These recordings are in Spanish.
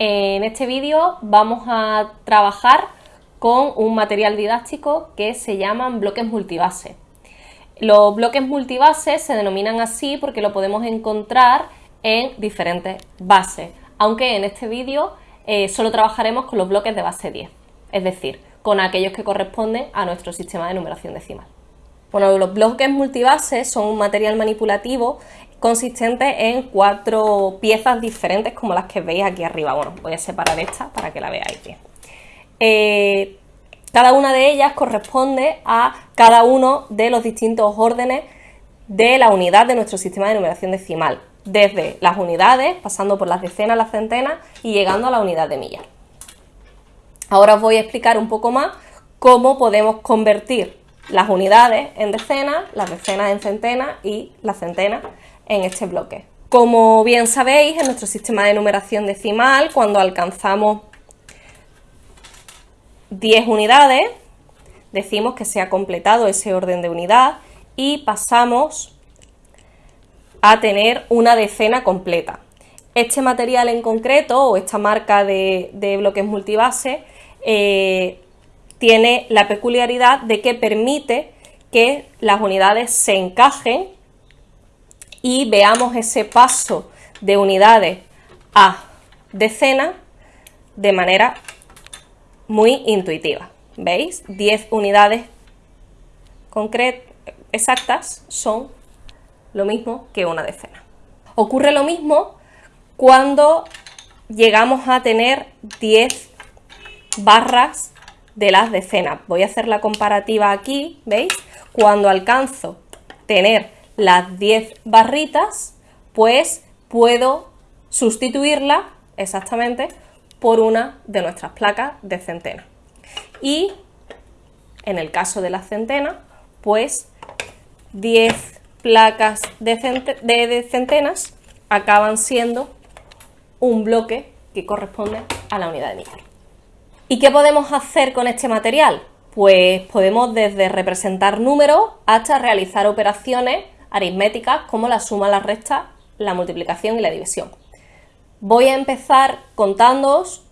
En este vídeo vamos a trabajar con un material didáctico que se llaman bloques multibase. Los bloques multibase se denominan así porque lo podemos encontrar en diferentes bases, aunque en este vídeo eh, solo trabajaremos con los bloques de base 10, es decir, con aquellos que corresponden a nuestro sistema de numeración decimal. Bueno, los bloques multibase son un material manipulativo consistente en cuatro piezas diferentes como las que veis aquí arriba. Bueno, voy a separar esta para que la veáis bien. Eh, cada una de ellas corresponde a cada uno de los distintos órdenes de la unidad de nuestro sistema de numeración decimal, desde las unidades, pasando por las decenas, las centenas y llegando a la unidad de millas. Ahora os voy a explicar un poco más cómo podemos convertir las unidades en decenas, las decenas en centenas y las centenas en este bloque. Como bien sabéis, en nuestro sistema de numeración decimal, cuando alcanzamos 10 unidades, decimos que se ha completado ese orden de unidad y pasamos a tener una decena completa. Este material en concreto, o esta marca de, bloques multibase, eh, tiene la peculiaridad de que permite que las unidades se encajen y veamos ese paso de unidades a decenas de manera muy intuitiva. ¿Veis? 10 unidades exactas son lo mismo que una decena. Ocurre lo mismo cuando llegamos a tener 10 barras de las decenas. Voy a hacer la comparativa aquí, ¿veis? Cuando alcanzo tener las 10 barritas, pues puedo sustituirla exactamente por una de nuestras placas de centena. Y en el caso de la centena, pues 10 placas de, centenas acaban siendo un bloque que corresponde a la unidad de millar. ¿Y qué podemos hacer con este material? Pues podemos desde representar números hasta realizar operaciones aritméticas como la suma, la resta, la multiplicación y la división. Voy a empezar contándoos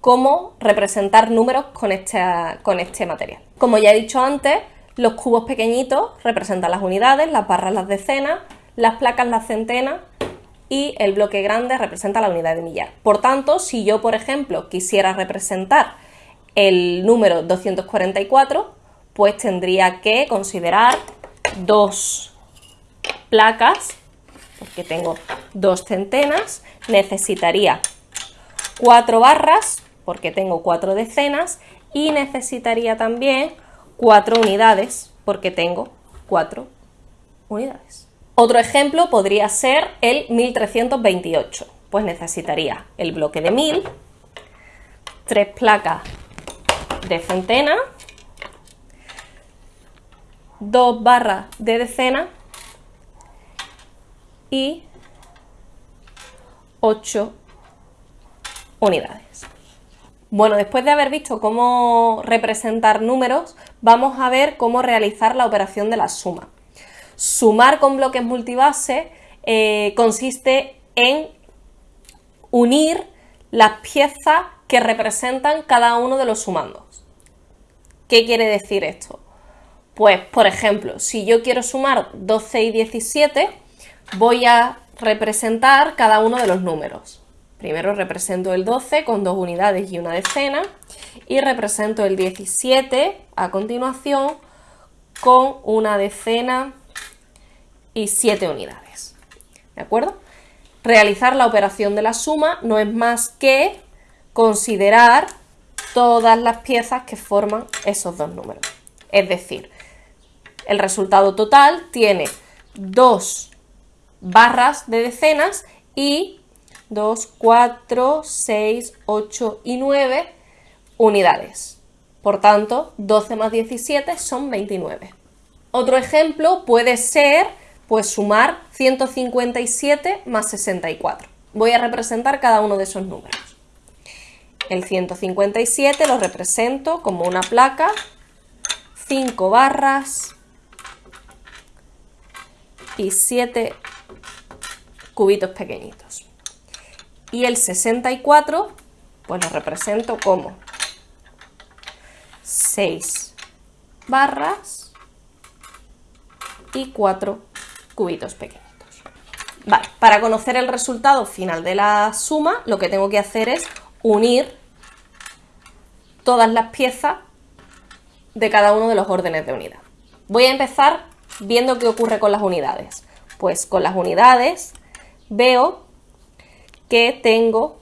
cómo representar números con este, con este material. Como ya he dicho antes, los cubos pequeñitos representan las unidades, las barras las decenas, las placas las centenas y el bloque grande representa la unidad de millar. Por tanto, si yo, por ejemplo, quisiera representar el número 244, pues tendría que considerar dos placas, porque tengo dos centenas, necesitaría cuatro barras, porque tengo cuatro decenas, y necesitaría también cuatro unidades, porque tengo cuatro unidades. Otro ejemplo podría ser el 1328, pues necesitaría el bloque de 1000, tres placas de centena, dos barras de decena y 8 unidades. Bueno, después de haber visto cómo representar números, vamos a ver cómo realizar la operación de la suma. Sumar con bloques multibase eh, consiste en unir las piezas que representan cada uno de los sumandos. ¿Qué quiere decir esto? Pues, por ejemplo, si yo quiero sumar 12 y 17, voy a representar cada uno de los números. Primero represento el 12 con dos unidades y una decena y represento el 17 a continuación con una decena y 7 unidades. ¿De acuerdo? Realizar la operación de la suma no es más que considerar todas las piezas que forman esos dos números. Es decir, el resultado total tiene dos barras de decenas y 2, 4, 6, 8 y 9 unidades. Por tanto, 12 más 17 son 29. Otro ejemplo puede ser pues sumar 157 más 64. Voy a representar cada uno de esos números. El 157 lo represento como una placa, 5 barras y 7 cubitos pequeñitos. Y el 64 Pues lo represento como 6 barras y 4 cubitos pequeñitos. Vale, para conocer el resultado final de la suma, lo que tengo que hacer es unir todas las piezas de cada uno de los órdenes de unidad. Voy a empezar viendo qué ocurre con las unidades. Pues con las unidades veo que tengo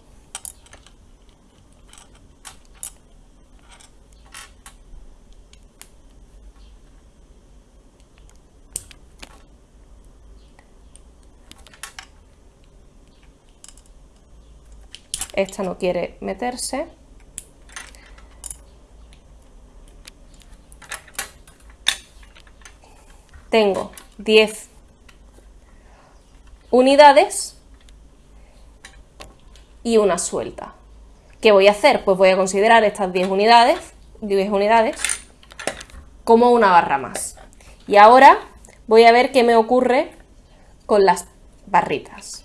esta no quiere meterse. Tengo 10 unidades y una suelta. ¿Qué voy a hacer? Pues voy a considerar estas 10 unidades, 10 unidades como una barra más. Y ahora voy a ver qué me ocurre con las barritas.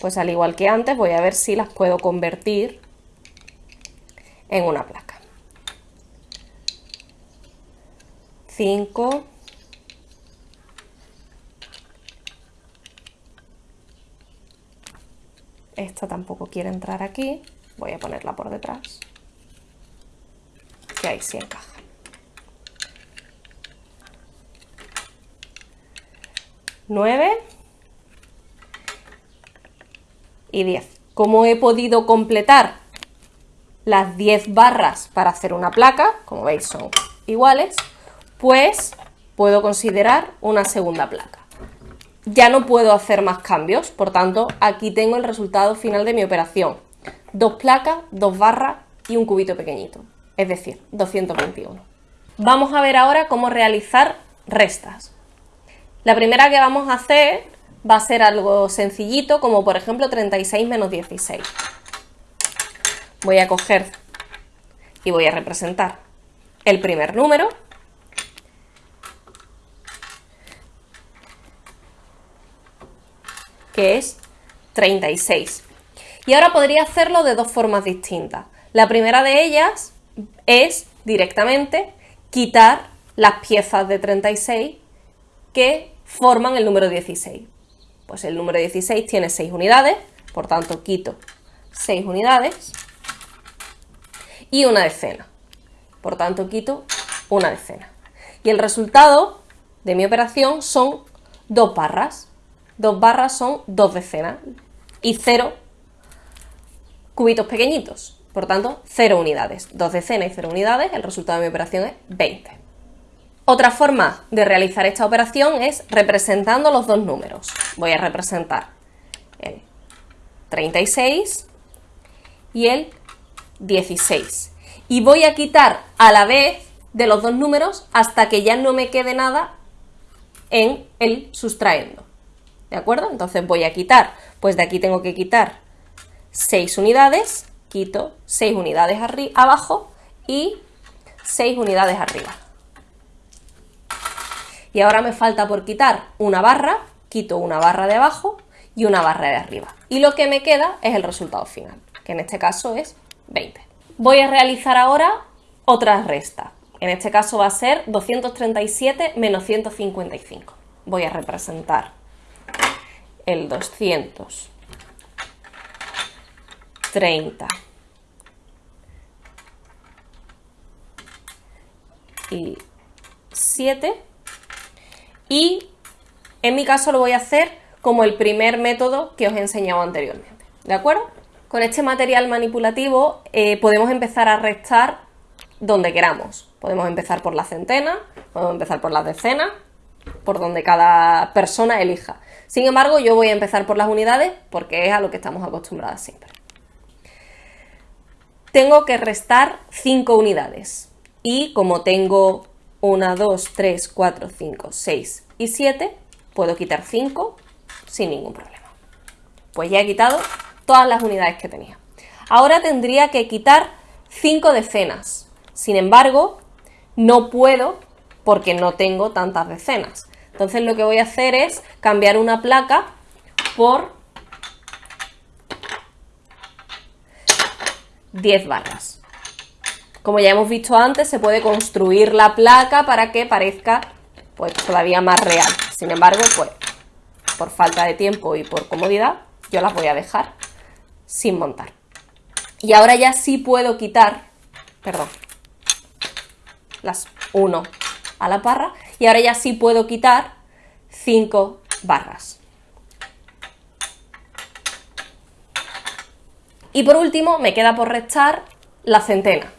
Pues al igual que antes voy a ver si las puedo convertir en una placa. 5, esta tampoco quiere entrar aquí, voy a ponerla por detrás, que ahí sí encaja. 9 y 10. ¿Cómo he podido completar las 10 barras para hacer una placa? Como veis son iguales, pues puedo considerar una segunda placa. Ya no puedo hacer más cambios, por tanto aquí tengo el resultado final de mi operación. Dos placas, dos barras y un cubito pequeñito, es decir, 221. Vamos a ver ahora cómo realizar restas. La primera que vamos a hacer va a ser algo sencillito, como por ejemplo 36 menos 16. Voy a coger y voy a representar el primer número, es 36. Y ahora podría hacerlo de dos formas distintas. La primera de ellas es directamente quitar las piezas de 36 que forman el número 16. Pues el número 16 tiene 6 unidades, por tanto quito 6 unidades y una decena. Por tanto quito una decena. Y el resultado de mi operación son dos barras. Dos barras son dos decenas y cero cubitos pequeñitos. Por tanto, cero unidades. Dos decenas y cero unidades, el resultado de mi operación es 20. Otra forma de realizar esta operación es representando los dos números. Voy a representar el 36 y el 16. Y voy a quitar a la vez de los dos números hasta que ya no me quede nada en el sustraendo. ¿De acuerdo? Entonces voy a quitar, pues de aquí tengo que quitar 6 unidades, quito 6 unidades abajo y 6 unidades arriba. Y ahora me falta por quitar una barra, quito una barra de abajo y una barra de arriba. Y lo que me queda es el resultado final, que en este caso es 20. Voy a realizar ahora otra resta. En este caso va a ser 237 menos 155. Voy a representar el 230 y 7 y en mi caso lo voy a hacer como el primer método que os he enseñado anteriormente, ¿de acuerdo? Con este material manipulativo eh, podemos empezar a restar donde queramos. Podemos empezar por la centena, podemos empezar por las decenas, por donde cada persona elija. Sin embargo, yo voy a empezar por las unidades porque es a lo que estamos acostumbradas siempre. Tengo que restar 5 unidades y como tengo 1, 2, 3, 4, 5, 6 y 7, puedo quitar 5 sin ningún problema. Pues ya he quitado todas las unidades que tenía. Ahora tendría que quitar 5 decenas. Sin embargo, no puedo porque no tengo tantas decenas. Entonces lo que voy a hacer es cambiar una placa por 10 barras. Como ya hemos visto antes, se puede construir la placa para que parezca pues, todavía más real. Sin embargo, pues, por falta de tiempo y por comodidad, yo las voy a dejar sin montar. Y ahora ya sí puedo quitar, perdón, las 1 a la barra, y ahora ya sí puedo quitar 5 barras. Y por último, me queda por restar la centena.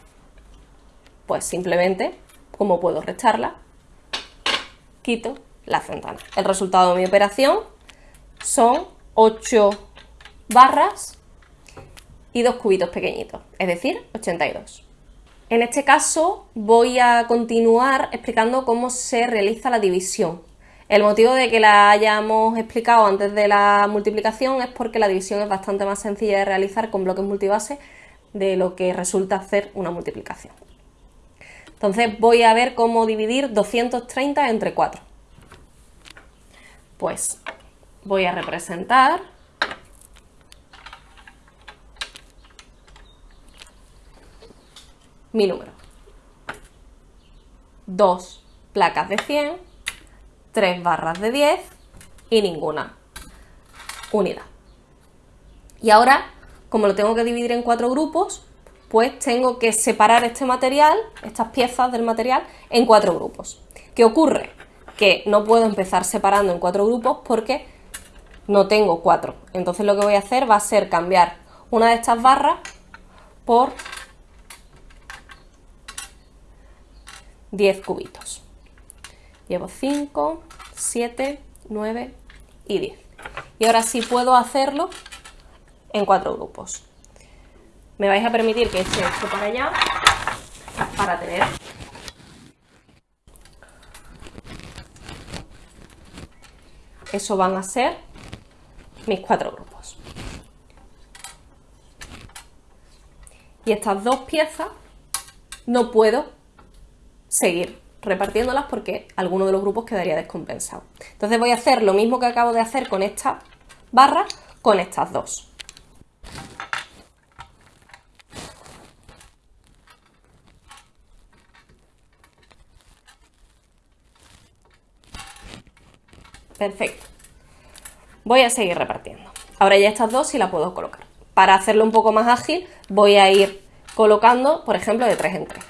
Pues simplemente, como puedo restarla, quito la centena. El resultado de mi operación son 8 barras y dos cubitos pequeñitos, es decir, 82. En este caso voy a continuar explicando cómo se realiza la división. El motivo de que la hayamos explicado antes de la multiplicación es porque la división es bastante más sencilla de realizar con bloques multibase de lo que resulta hacer una multiplicación. Entonces voy a ver cómo dividir 230 entre 4. Pues voy a representar mi número. Dos placas de 100, tres barras de 10 y ninguna unidad. Y ahora, como lo tengo que dividir en cuatro grupos, pues tengo que separar este material, estas piezas del material, en cuatro grupos. ¿Qué ocurre? Que no puedo empezar separando en cuatro grupos porque no tengo cuatro. Entonces lo que voy a hacer va a ser cambiar una de estas barras por 10 cubitos. Llevo 5, 7, 9 y 10. Y ahora sí puedo hacerlo en cuatro grupos. Me vais a permitir que eche esto para allá para tener eso van a ser mis cuatro grupos. Y estas dos piezas no puedo seguir repartiéndolas porque alguno de los grupos quedaría descompensado. Entonces voy a hacer lo mismo que acabo de hacer con esta barra, con estas dos. Perfecto. Voy a seguir repartiendo. Ahora ya estas dos sí las puedo colocar. Para hacerlo un poco más ágil voy a ir colocando, por ejemplo, de 3 en 3.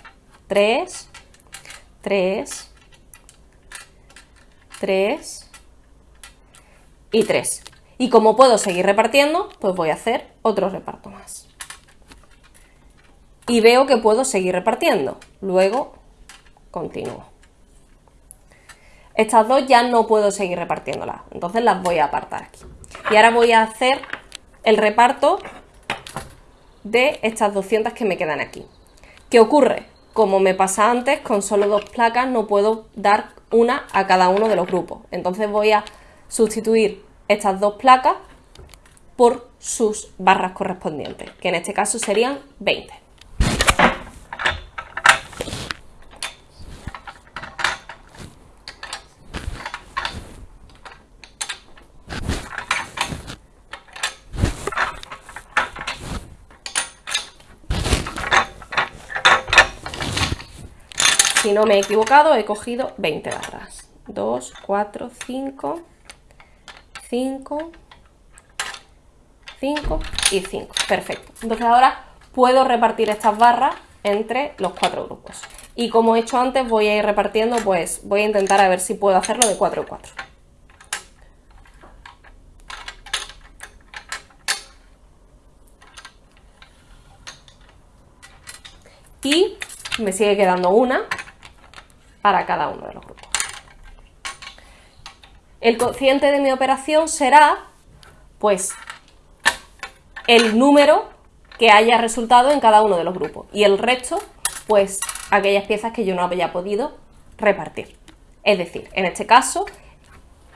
3, 3, 3 y 3. Y como puedo seguir repartiendo, pues voy a hacer otro reparto más. Y veo que puedo seguir repartiendo. Luego continúo. Estas dos ya no puedo seguir repartiéndolas, entonces las voy a apartar aquí. Y ahora voy a hacer el reparto de estas 200 que me quedan aquí. ¿Qué ocurre? Como me pasa antes, con solo dos placas no puedo dar una a cada uno de los grupos. Entonces voy a sustituir estas dos placas por sus barras correspondientes, que en este caso serían 20. No me he equivocado, he cogido 20 barras. 2, 4, 5, 5, 5 y 5. Perfecto. Entonces ahora puedo repartir estas barras entre los cuatro grupos. Y como he hecho antes, voy a ir repartiendo, pues voy a intentar a ver si puedo hacerlo de 4 en 4. Y me sigue quedando una, para cada uno de los grupos. El cociente de mi operación será, pues, el número que haya resultado en cada uno de los grupos. Y el resto, pues, aquellas piezas que yo no había podido repartir. Es decir, en este caso,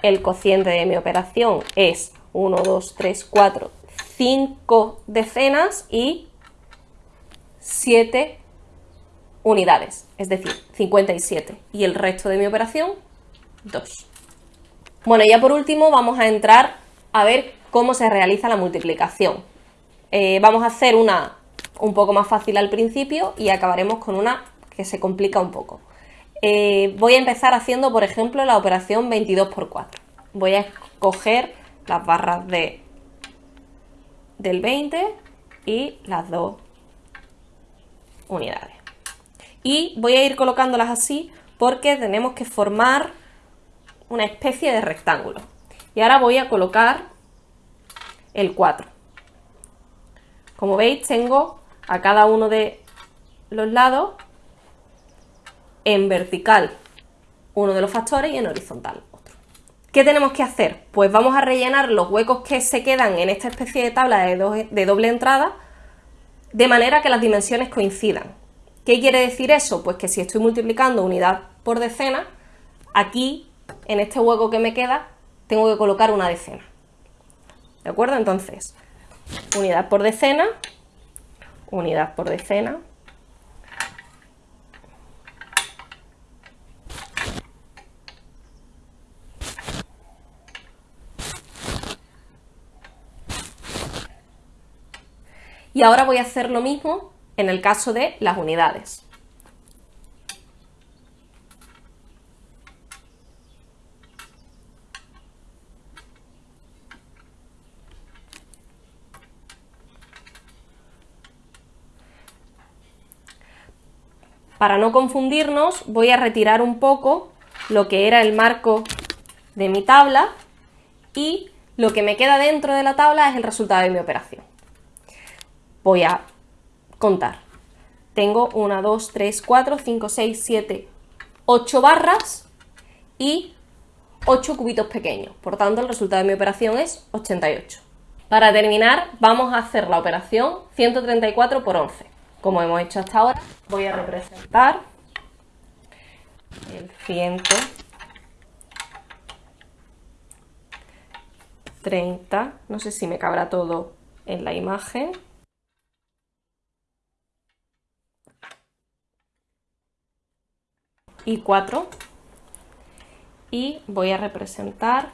el cociente de mi operación es 1, 2, 3, 4, 5 decenas y 7 unidades, es decir, 57. Y el resto de mi operación, 2. Bueno, ya por último vamos a entrar a ver cómo se realiza la multiplicación. Eh, vamos a hacer una un poco más fácil al principio y acabaremos con una que se complica un poco. Eh, voy a empezar haciendo, por ejemplo, la operación 22 por 4. Voy a escoger las barras de, del 20 y las dos unidades. Y voy a ir colocándolas así porque tenemos que formar una especie de rectángulo. Y ahora voy a colocar el 4. Como veis, tengo a cada uno de los lados en vertical uno de los factores y en horizontal otro. ¿Qué tenemos que hacer? Pues vamos a rellenar los huecos que se quedan en esta especie de tabla de, de doble entrada de manera que las dimensiones coincidan. ¿Qué quiere decir eso? Pues que si estoy multiplicando unidad por decena, aquí, en este hueco que me queda, tengo que colocar una decena. ¿De acuerdo? Entonces, unidad por decena, unidad por decena, Y ahora voy a hacer lo mismo en el caso de las unidades. Para no confundirnos, voy a retirar un poco lo que era el marco de mi tabla y lo que me queda dentro de la tabla es el resultado de mi operación voy a contar. Tengo 1, 2, 3, 4, 5, 6, 7, 8 barras y 8 cubitos pequeños. Por tanto, el resultado de mi operación es 88. Para terminar, vamos a hacer la operación 134 por 11. Como hemos hecho hasta ahora, voy a representar el 130, no sé si me cabrá todo en la imagen. Y 4 y voy a representar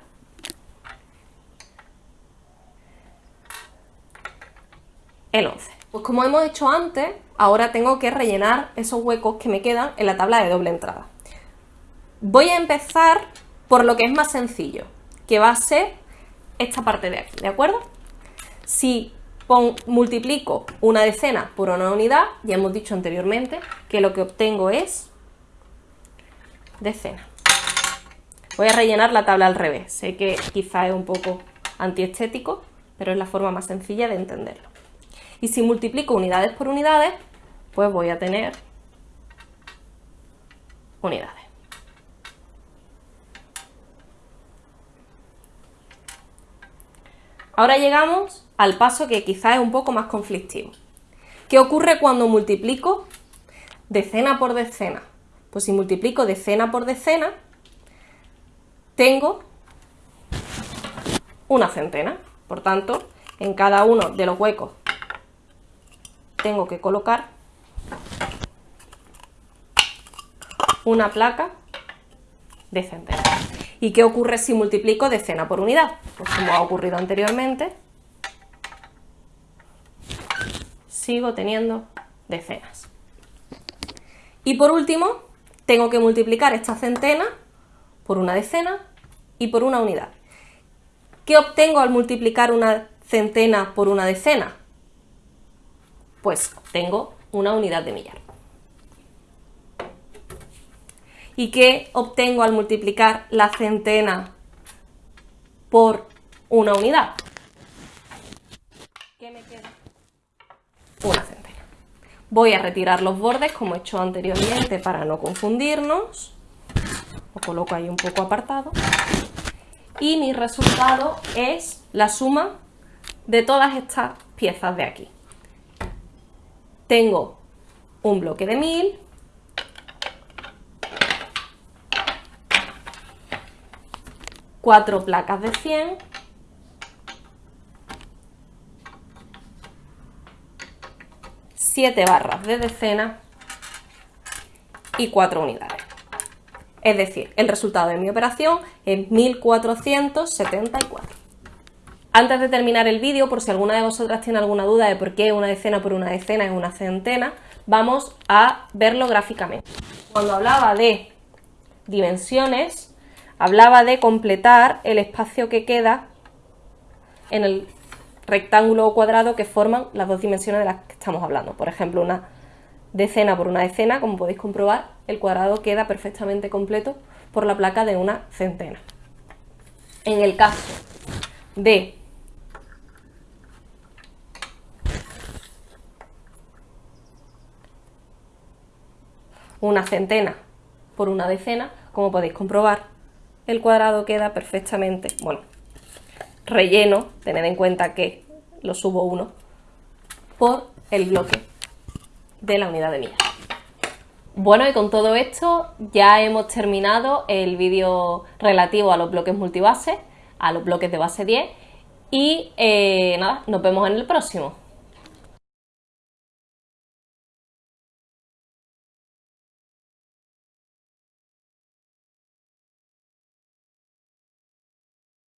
el 11. Pues como hemos hecho antes, ahora tengo que rellenar esos huecos que me quedan en la tabla de doble entrada. Voy a empezar por lo que es más sencillo, que va a ser esta parte de aquí, ¿de acuerdo? Si multiplico una decena por una unidad, ya hemos dicho anteriormente que lo que obtengo es decena. Voy a rellenar la tabla al revés. Sé que quizá es un poco antiestético, pero es la forma más sencilla de entenderlo. Y si multiplico unidades por unidades, pues voy a tener unidades. Ahora llegamos al paso que quizá es un poco más conflictivo. ¿Qué ocurre cuando multiplico decena por decena? Pues si multiplico decena por decena, tengo una centena. Por tanto, en cada uno de los huecos tengo que colocar una placa de centena. ¿Y qué ocurre si multiplico decena por unidad? Pues como ha ocurrido anteriormente, sigo teniendo decenas. Y por último, tengo que multiplicar esta centena por una decena y por una unidad. ¿Qué obtengo al multiplicar una centena por una decena? Pues obtengo una unidad de millar. ¿Y qué obtengo al multiplicar la centena por una unidad? ¿Qué me queda? Una centena. Voy a retirar los bordes como he hecho anteriormente para no confundirnos. Lo coloco ahí un poco apartado. Y mi resultado es la suma de todas estas piezas de aquí. Tengo un bloque de 1000, cuatro placas de 100 7 barras de decena y 4 unidades. Es decir, el resultado de mi operación es 1474. Antes de terminar el vídeo, por si alguna de vosotras tiene alguna duda de por qué una decena por una decena es una centena, vamos a verlo gráficamente. Cuando hablaba de dimensiones, hablaba de completar el espacio que queda en el rectángulo o cuadrado que forman las dos dimensiones de las que estamos hablando. Por ejemplo, una decena por una decena, como podéis comprobar, el cuadrado queda perfectamente completo por la placa de una centena. En el caso de una centena por una decena, como podéis comprobar, el cuadrado queda perfectamente, bueno, relleno, tened en cuenta que lo subo uno, por el bloque de la unidad de milla. Bueno, y con todo esto ya hemos terminado el vídeo relativo a los bloques multibase, a los bloques de base 10 y eh, nada, nos vemos en el próximo.